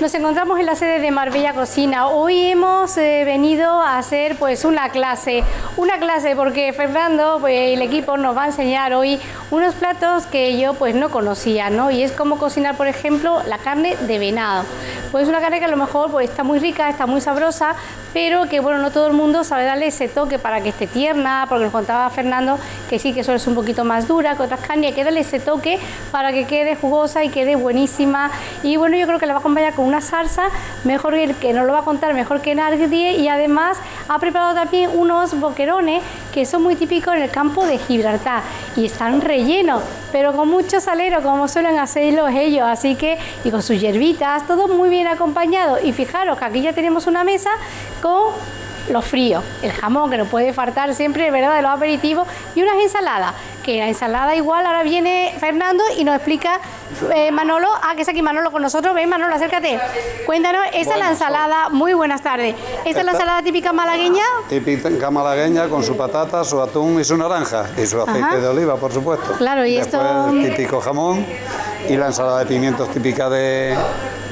Nos encontramos en la sede de Marbella Cocina. Hoy hemos eh, venido a hacer pues una clase, una clase porque Fernando pues, y el equipo nos va a enseñar hoy unos platos que yo pues no conocía, ¿no? Y es como cocinar, por ejemplo, la carne de venado. Pues una carne que a lo mejor pues, está muy rica, está muy sabrosa, pero que bueno, no todo el mundo sabe darle ese toque para que esté tierna, porque nos contaba Fernando que sí que suele ser un poquito más dura que otras carnes, hay que darle ese toque para que quede jugosa y quede buenísima. Y bueno, yo creo que la va a acompañar con una salsa, mejor que, que nos lo va a contar mejor que nadie, y además ha preparado también unos boquerones que son muy típicos en el campo de Gibraltar y están rellenos, pero con mucho salero, como suelen hacerlo ellos, así que, y con sus hierbitas, todo muy bien acompañado. Y fijaros que aquí ya tenemos una mesa con los fríos, el jamón que nos puede faltar siempre, ¿verdad?, de los aperitivos, y unas ensaladas, que la ensalada igual, ahora viene Fernando y nos explica eh, Manolo, ah, que es aquí Manolo con nosotros, ven Manolo, acércate, cuéntanos, esa es la ensalada, muy buenas tardes, ¿esta es la ensalada típica malagueña? Típica malagueña con su patata, su atún y su naranja, y su aceite de oliva, por supuesto. Claro, y esto... El típico jamón y la ensalada de pimientos típica de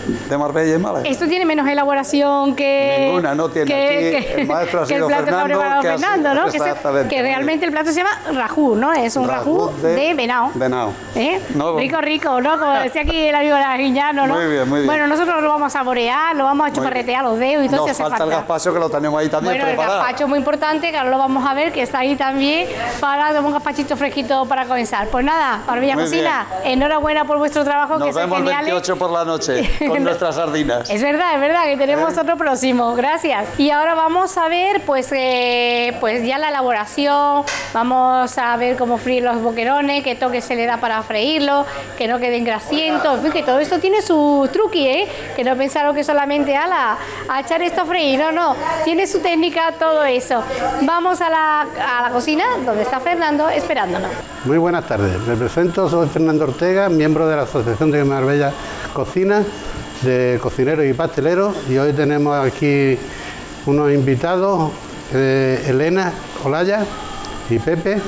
de Marbella y Málaga. Esto tiene menos elaboración que... Ninguna, no tiene. Que, Aquí el maestro ha que el sido plato Fernando, que ha preparado que ha Fernando, sido- ¿no? Que, se- que realmente el plato se llama rajú, ¿no? Es un rajú, Rajú de, de venado. venado. ¿Eh? No. Rico, rico, ¿no? Como decía aquí el amigo Guiñano, ¿no? Muy bien, muy bien. Bueno, nosotros lo vamos a saborear, lo vamos a chuparretear los dedos y todo Nos hace falta, el falta. gazpacho que lo tenemos ahí también Bueno, el preparado. gazpacho muy importante, que ahora lo vamos a ver, que está ahí también para tomar un gazpachito fresquito para comenzar. Pues nada, Barbilla Cocina, enhorabuena por vuestro trabajo, que Nos es vemos el genial. 28 por la noche con nuestras sardinas. Es verdad, es verdad que tenemos otro próximo, gracias. Y ahora vamos a ver pues, eh, pues ya la elaboración, vamos a ver cómo freír los boquerones, qué toque se le da para freírlo, que no queden grasientos, en fin, que todo esto tiene su truqui, ¿eh? que no pensaron que solamente a, la, a echar esto a freír, no, no, tiene su técnica todo eso. Vamos a la, a la cocina donde está Fernando esperándonos. Muy buenas tardes, me presento, soy Fernando Ortega, miembro de la Asociación de Marbella Cocina, de cocineros y pasteleros, y hoy tenemos aquí unos invitados, eh, Elena Olaya y Pepe,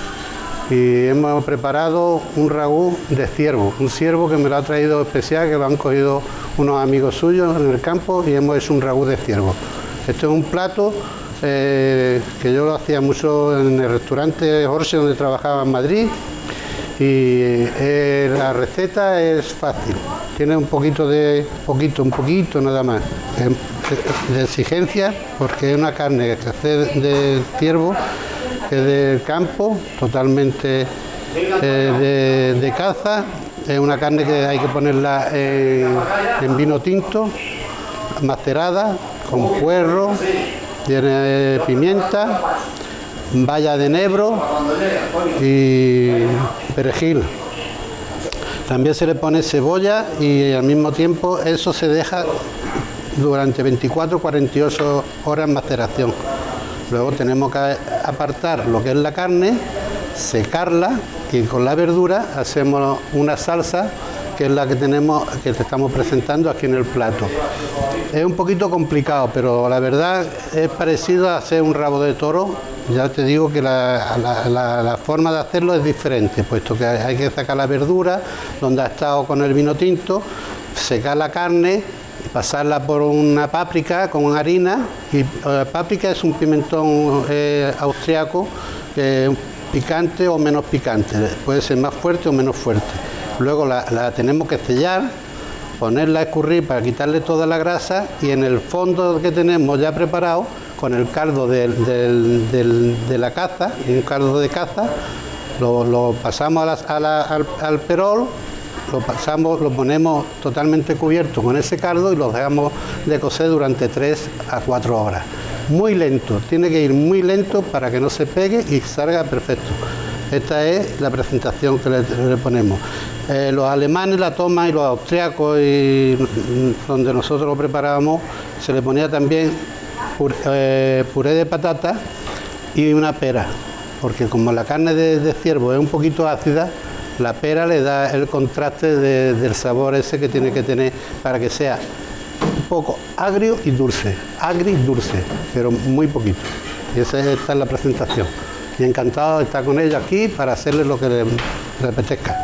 y hemos preparado un ragú de ciervo, un ciervo que me lo ha traído especial, que lo han cogido unos amigos suyos en el campo y hemos hecho un ragú de ciervo. Esto es un plato eh, que yo lo hacía mucho en el restaurante Jorge donde trabajaba en Madrid y eh, la receta es fácil, tiene un poquito de, poquito, un poquito nada más eh, de exigencia porque es una carne que hace de ciervo, que del campo, totalmente eh, de, de caza, es una carne que hay que ponerla en, vino tinto, macerada, con puerro, tiene pimienta, valla de enebro y perejil. También se le pone cebolla y al mismo tiempo eso se deja durante 24-48 horas maceración. Luego tenemos que apartar lo que es la carne, secarla y con la verdura hacemos una salsa que es la que tenemos, que te estamos presentando aquí en el plato. Es un poquito complicado, pero la verdad es parecido a hacer un rabo de toro. Ya te digo que la, la- la- la forma de hacerlo es diferente, puesto que hay que sacar la verdura, donde ha estado con el vino tinto, secar la carne, pasarla por una páprica con harina. Y eh, páprica es un pimentón eh, austriaco, picante o menos picante, puede ser más fuerte o menos fuerte. Luego la, la tenemos que sellar, ponerla a escurrir para quitarle toda la grasa y en el fondo que tenemos ya preparado, con el caldo de la caza, un caldo de caza, lo, pasamos a la- a la- al, al perol, lo pasamos, lo ponemos totalmente cubierto con ese caldo y lo dejamos de cocer durante 3 a 4 horas. Muy lento, tiene que ir muy lento para que no se pegue y salga perfecto. Esta es la presentación que le, ponemos. Eh, los alemanes la toman y los austriacos, mm, donde nosotros lo preparábamos, se le ponía también puré de patata y una pera, porque como la carne de, ciervo es un poquito ácida, la pera le da el contraste de- del sabor ese que tiene que tener para que sea un poco agrio y dulce, agrio y dulce, pero muy poquito. Y esa es, esta es la presentación. Y encantado de estar con ellos aquí para hacerles lo que les, les apetezca.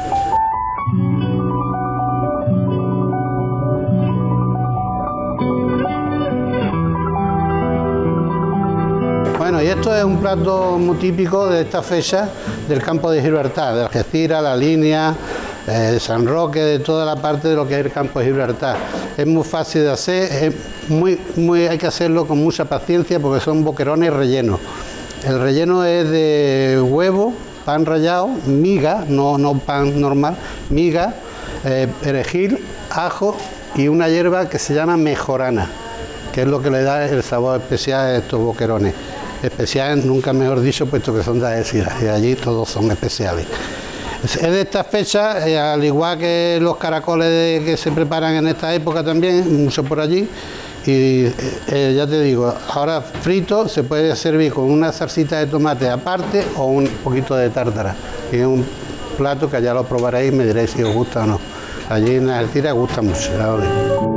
Esto es un plato muy típico de esta fecha del campo de Gibraltar, de Algeciras, la línea, eh, San Roque, de toda la parte de lo que es el campo de Gibraltar. Es muy fácil de hacer, hay que hacerlo con mucha paciencia porque son boquerones rellenos. El relleno es de huevo, pan rallado, miga, no, no pan normal, miga, eh, perejil, ajo y una hierba que se llama mejorana, que es lo que le da el sabor especial a estos boquerones. Especiales, nunca mejor dicho, puesto que son de Algeciras y allí todos son especiales. Es de esta fecha, eh, al igual que los caracoles que se preparan en esta época también, mucho por allí, y eh, ya te digo, ahora frito se puede servir con una salsita de tomate aparte o un poquito de tártara. Es un plato que ya lo probaréis y me diréis si os gusta o no. Allí en Algeciras gusta mucho.